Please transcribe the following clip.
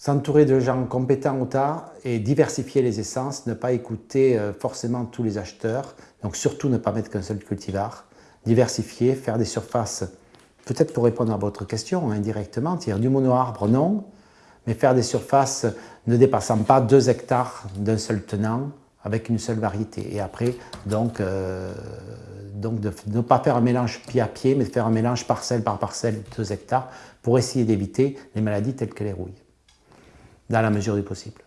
S'entourer de gens compétents au tas et diversifier les essences, ne pas écouter euh, forcément tous les acheteurs, donc surtout ne pas mettre qu'un seul cultivar, diversifier, faire des surfaces, peut-être pour répondre à votre question indirectement, dire du mono-arbre non, mais faire des surfaces ne dépassant pas 2 hectares d'un seul tenant, avec une seule variété. Et après, donc, euh, donc ne pas faire un mélange pied à pied, mais de faire un mélange parcelle par parcelle, 2 hectares, pour essayer d'éviter les maladies telles que les rouilles, dans la mesure du possible.